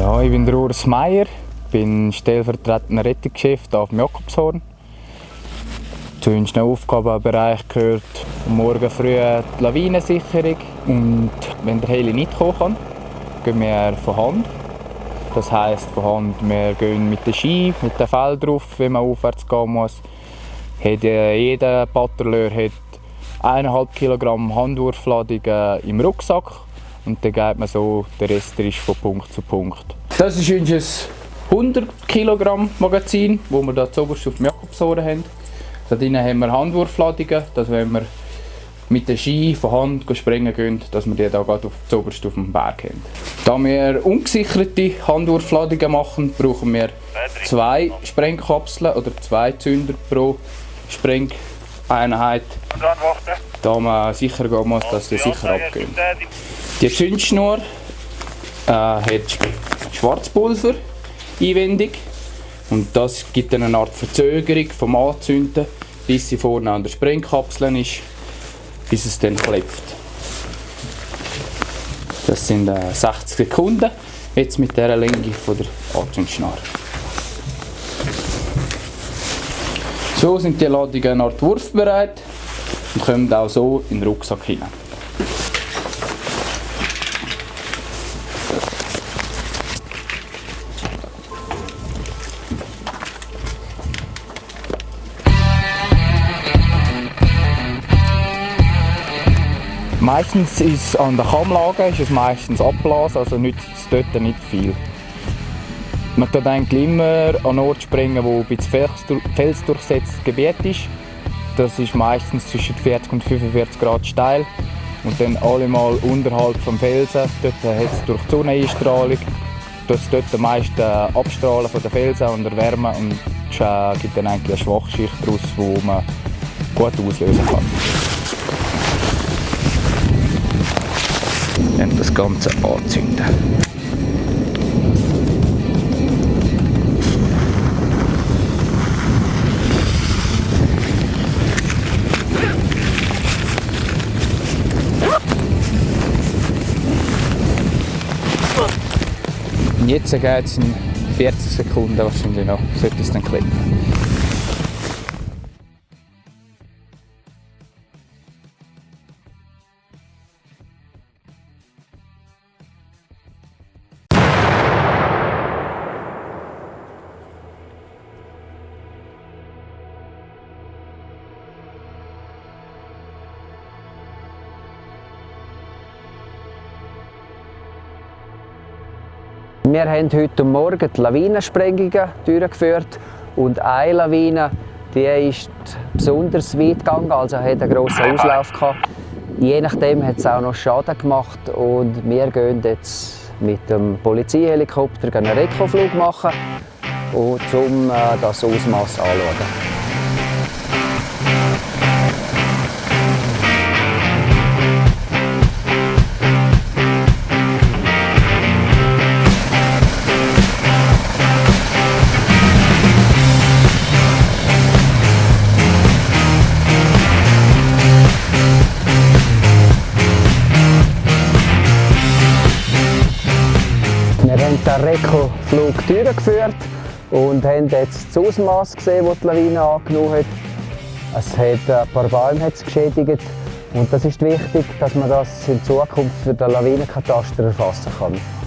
Ja, ich bin der Urs Meier, bin stellvertretender Rettungschef hier auf dem Jakobshorn. Zu unseren Aufgabenbereich gehört morgen früh die Lawinensicherung und wenn der Heli nicht kommen kann, gehen wir von Hand. Das heisst von Hand, wir gehen mit dem Ski, mit dem Fell drauf, wenn man aufwärts gehen muss. Jeder Patrouilleur hat 1,5 Kilogramm Handwurfladung im Rucksack und dann geht man so, der Rest ist von Punkt zu Punkt. Das ist unser 100 Kilogramm Magazin, wo wir hier zuoberst auf dem Jakobsohren haben. Da drin haben wir Handwurfladungen, dass wenn wir mit den Ski von Hand springen gehen, dass wir die hier gerade auf zuoberst auf dem Berg haben. Da wir ungesicherte Handwurfladungen machen, brauchen wir zwei Sprengkapseln oder zwei Zünder pro Sprengeinheit, da man sicher gehen muss, dass sie sicher abgehen. Die Zündschnur äh, hat Schwarzpulver einwendig und das gibt eine Art Verzögerung vom Anzünden, bis sie vorne an der Sprengkapsel ist, bis es dann klebt. Das sind äh, 60 Sekunden, jetzt mit dieser Länge von der Anzündschnur. So sind die Ladungen Art wurfbereit und kommen auch so in den Rucksack hinein. Meistens ist an der Kammlage ist es meistens Abblasen, also nützt es dort nicht viel. Man tut immer an Ort springen, wo ein bisschen felsdurchsetztes Gebiet ist. Das ist meistens zwischen 40 und 45 Grad steil. Und dann alle mal unterhalb vom Felsen, dort hat es durch die Sonneneinstrahlung, das dort am meisten Abstrahlen von den Felsen und erwärmen und es äh, gibt dann eigentlich eine Schwachschicht daraus, die man gut auslösen kann. Dann das Ganze anzünden. Jetzt geht es in 40 Sekunden wahrscheinlich noch, sollte es dann klicken. Wir haben heute Morgen die Lawinensprengungen durchgeführt und eine Lawine die ist besonders weit gegangen, also hat einen grossen Auslauf gehabt. Je nachdem hat es auch noch Schaden gemacht und wir gehen jetzt mit dem Polizeihelikopter einen Rekoflug machen, um das Ausmaß anzuschauen. Den Reko-Flug durchgeführt und haben jetzt das Ausmaß gesehen, das die Lawine angenommen hat. Es hat ein paar Bäume geschädigt und das ist wichtig, dass man das in Zukunft für den Lawinenkataster erfassen kann.